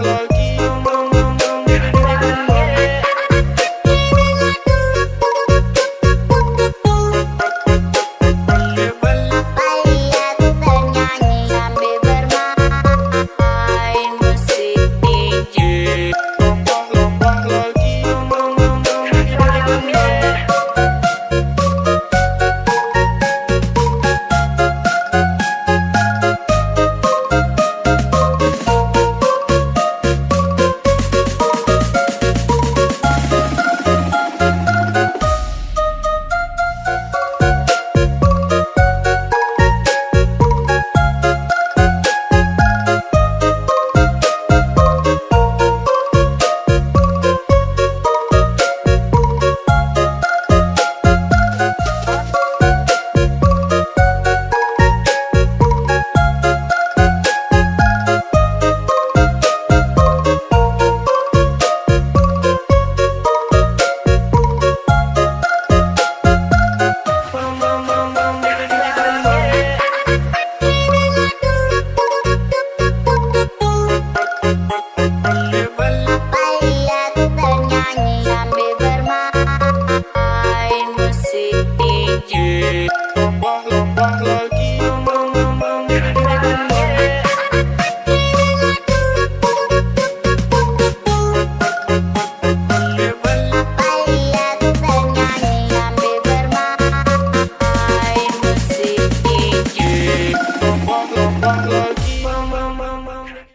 like